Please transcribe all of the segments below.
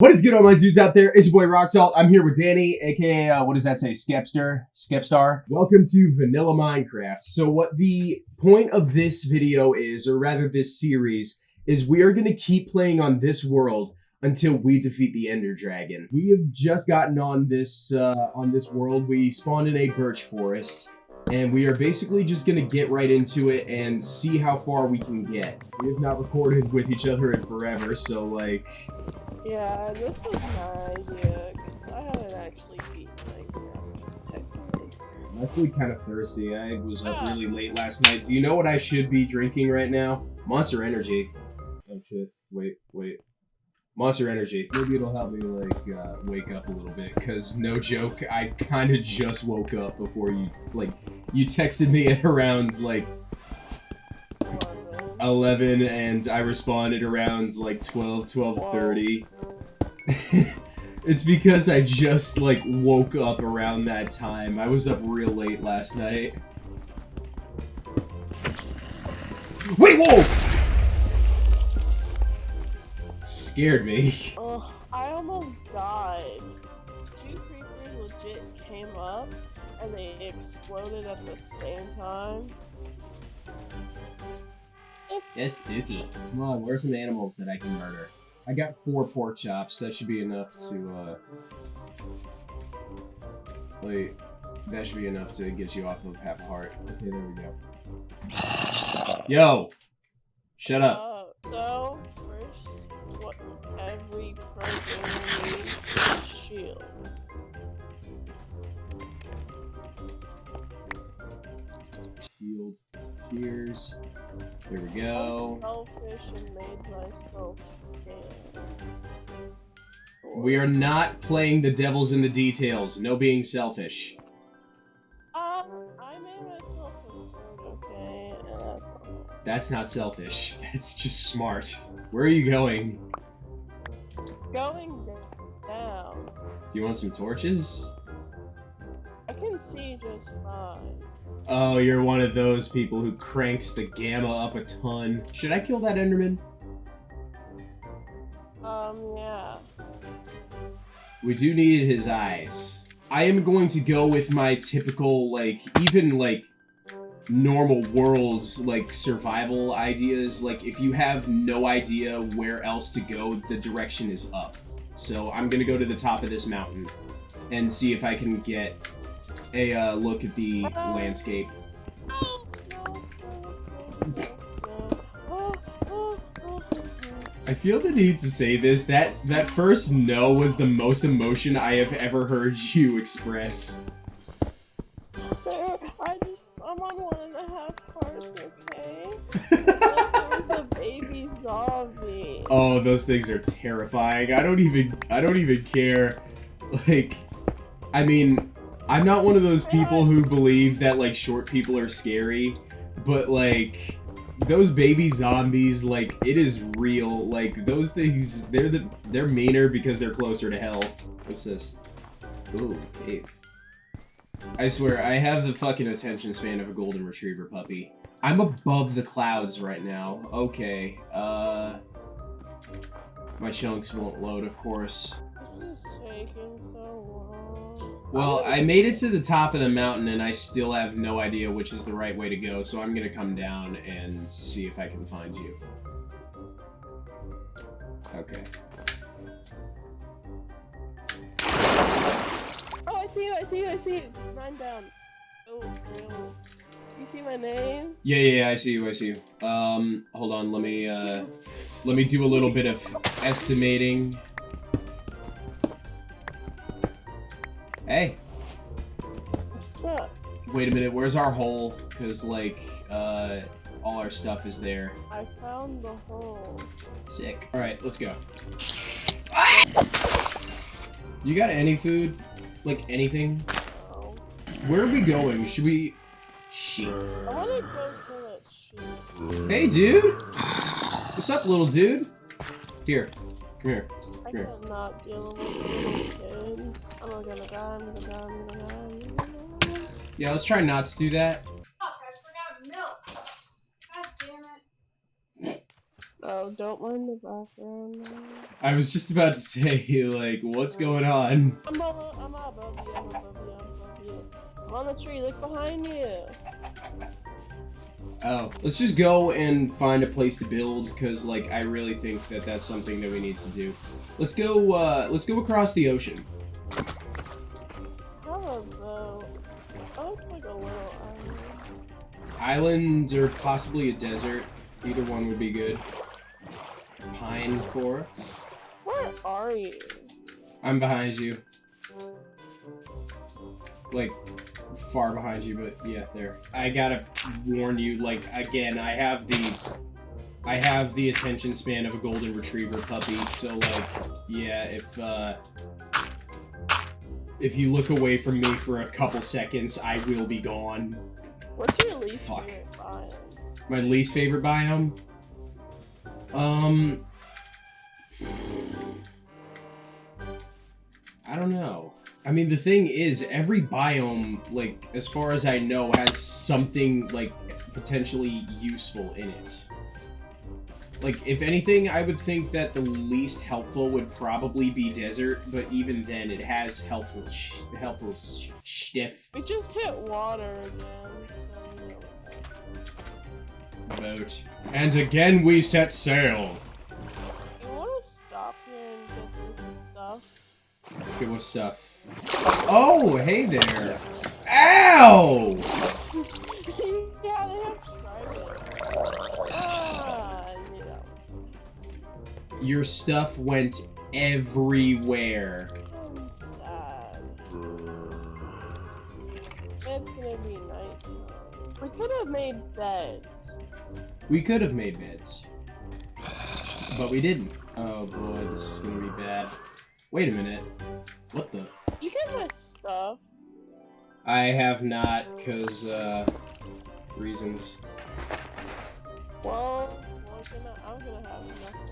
What is good, all my dudes out there? It's your boy Rock Salt. I'm here with Danny, aka uh, what does that say? Skepster, Skepstar. Welcome to Vanilla Minecraft. So, what the point of this video is, or rather this series, is we are going to keep playing on this world until we defeat the Ender Dragon. We have just gotten on this uh, on this world. We spawned in a birch forest, and we are basically just going to get right into it and see how far we can get. We have not recorded with each other in forever, so like. Yeah, this is my idea, because I haven't actually beaten Minecraft, technically. I'm actually kind of thirsty. I was up really late last night. Do you know what I should be drinking right now? Monster Energy. Oh shit. Wait, wait. Monster Energy. Maybe it'll help me, like, uh, wake up a little bit, because no joke, I kind of just woke up before you, like, you texted me at around, like, 11 and I responded around like 12, 12.30. it's because I just like woke up around that time. I was up real late last night. Wait, whoa! Scared me. Oh, I almost died. Two creepers legit came up and they exploded at the same time. That's spooky. Come on, where's some animals that I can murder? I got four pork chops. That should be enough to, uh... Wait. That should be enough to get you off of half a heart. Okay, there we go. Yo! Shut up. Uh, so, first, what every program needs is a shield. Shield. Cheers. There we go. selfish and made myself We are not playing the devil's in the details. No being selfish. Um, I made myself a sword, okay? And that's all. That's not selfish. That's just smart. Where are you going? Going down. Do you want some torches? I can see just fine. Oh, you're one of those people who cranks the gamma up a ton. Should I kill that Enderman? Um, yeah. We do need his eyes. I am going to go with my typical, like, even, like, normal world, like, survival ideas. Like, if you have no idea where else to go, the direction is up. So I'm gonna go to the top of this mountain and see if I can get a uh, look at the landscape. I feel the need to say this. That that first no was the most emotion I have ever heard you express. There, I just, I'm on one and a half hearts, okay? There's a baby zombie. Oh, those things are terrifying. I don't even, I don't even care. Like, I mean, I'm not one of those people who believe that, like, short people are scary, but, like, those baby zombies, like, it is real. Like, those things, they're the, they're meaner because they're closer to hell. What's this? Ooh, cave. I swear, I have the fucking attention span of a golden retriever puppy. I'm above the clouds right now. Okay, uh... My chunks won't load, of course. This is taking so long. Well, I made it to the top of the mountain and I still have no idea which is the right way to go, so I'm gonna come down and see if I can find you. Okay. Oh, I see you, I see you, I see you. Run down. Oh, no. You see my name? Yeah, yeah, yeah, I see you, I see you. Um, hold on, let me, uh, let me do a little bit of estimating. Hey, What's up? wait a minute, where's our hole? Because, like, uh, all our stuff is there. I found the hole. Sick. Alright, let's go. You got any food? Like, anything? Oh. Where are we going? Should we... Shit. I wanna go kill that sheep. Hey, dude! What's up, little dude? Here. Come here. I Here. cannot deal with these. I'm gonna die, I'm gonna die, I'm gonna die, I'm gonna die. Yeah, let's try not to do that. Fuck, I forgot milk. God damn it. Oh, don't mind the background. I was just about to say, like, what's going on? I'm above, I'm above you, I'm above you, I'm above you. I'm on the tree, look behind you. Oh, let's just go and find a place to build, because, like, I really think that that's something that we need to do. Let's go, uh, let's go across the ocean. How about... That looks like a little island. Island or possibly a desert. Either one would be good. Pine for. Where are you? I'm behind you. Like, far behind you, but yeah, there. I gotta warn you, like, again, I have the... I have the attention span of a golden retriever puppy, so, like, yeah, if, uh... If you look away from me for a couple seconds, I will be gone. What's your least Fuck. favorite biome? My least favorite biome? Um... I don't know. I mean, the thing is, every biome, like, as far as I know, has something, like, potentially useful in it. Like, if anything, I would think that the least helpful would probably be desert, but even then, it has helpful, sh helpful sh stiff We just hit water again, so boat. And again, we set sail. You wanna stop here and get this stuff? Okay, what stuff? Oh, hey there. Ow! Your stuff went everywhere. It's gonna be nighttime. We could have made beds. We could have made beds. But we didn't. Oh boy, this is gonna be bad. Wait a minute. What the? Did you get my stuff? I have not, cause, uh, reasons. Well, well gonna, I'm gonna have nothing.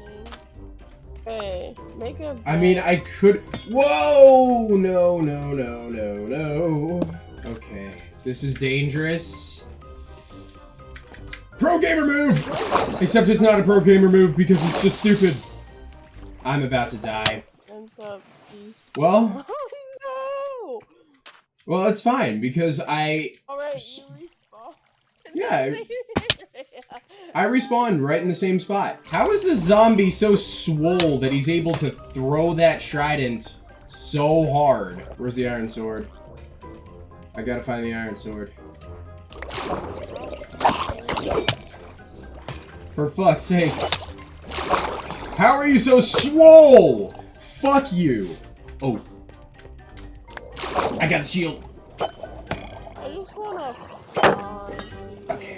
Hey, make a I mean. I could. Whoa! No, no, no, no, no. Okay, this is dangerous. Pro gamer move! Except it's not a pro gamer move because it's just stupid. I'm about to die. End up these. Well, Oh no! well, it's fine because I Alright, you respawn. Yeah, I respawned right in the same spot. How is this zombie so swole that he's able to throw that trident so hard? Where's the iron sword? I gotta find the iron sword. For fuck's sake. How are you so swole? Fuck you. Oh. I got a shield. I just wanna Okay.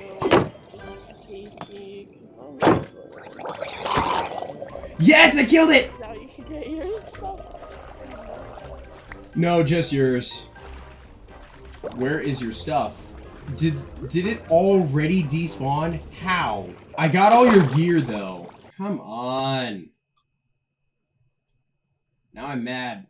Yes, I killed it! Now you get your stuff. No, just yours. Where is your stuff? Did did it already despawn? How? I got all your gear though. Come on. Now I'm mad.